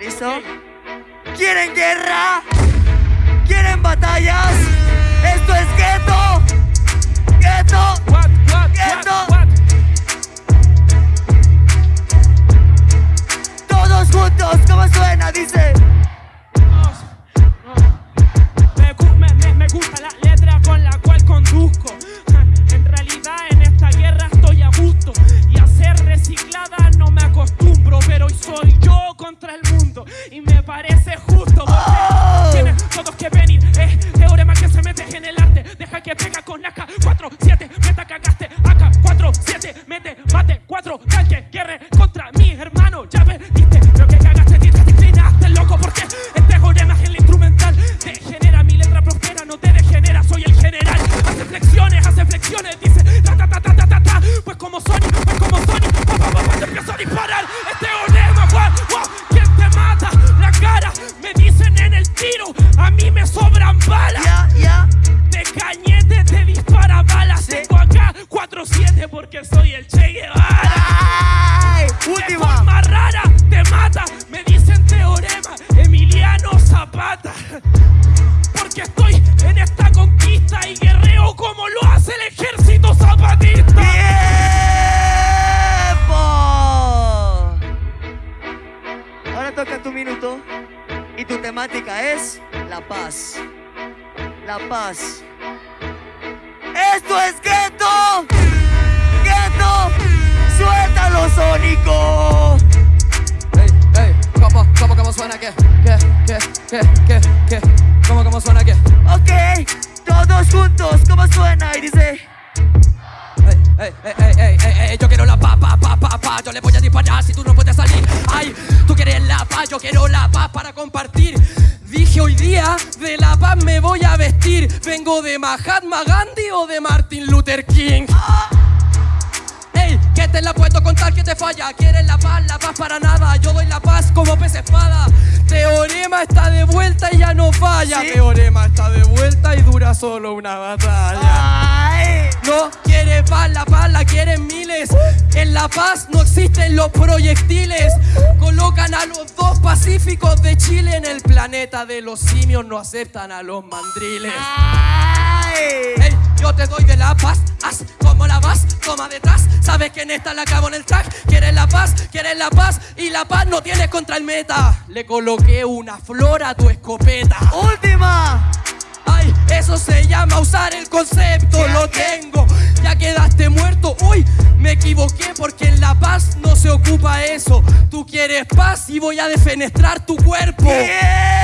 ¿Listo? ¿Quieren guerra? ¿Quieren batallas? Contra el mundo y me parece justo. porque Oh. Tienen todos que venir, es teorema que se mete en el arte. Deja que pega soy el Che Guevara. ¡Ay! De Última. forma rara te mata. Me dicen teorema Emiliano Zapata. Porque estoy en esta conquista y guerreo como lo hace el ejército zapatista. ¡Tiempo! Ahora toca tu minuto y tu temática es la paz. La paz. ¡Esto es! ¡Gueto! Suena qué? ¿Qué, qué, qué, qué, qué? ¿Cómo, cómo suena qué? Ok, todos juntos, ¿cómo suena? Y dice. Ey, ey, ey, yo quiero la paz, paz, paz, paz, paz, yo le voy a disparar si tú no puedes salir. Ay, tú quieres la paz, yo quiero la paz para compartir. Dije hoy día de la paz me voy a vestir. Vengo de Mahatma Gandhi o de Martin Luther King. Te falla. Quieres la paz, la paz para nada. Yo doy la paz como pez espada. Teorema está de vuelta y ya no falla. ¿Sí? Teorema está de vuelta y dura solo una batalla. ¡Ay! No quiere paz, la paz la quieren miles. En la paz no existen los proyectiles. Colocan a los dos pacíficos de Chile en el planeta de los simios. No aceptan a los mandriles. ¡Ay! Ey, yo te doy de la paz, haz Sabes que en esta la acabo en el track. Quieres la paz, quieres la paz y la paz no tienes contra el meta. Le coloqué una flor a tu escopeta. ¡Última! Ay, eso se llama usar el concepto, lo tengo. Ya quedaste muerto. Uy, me equivoqué porque en La Paz no se ocupa eso. Tú quieres paz y voy a defenestrar tu cuerpo. ¡Tiempo!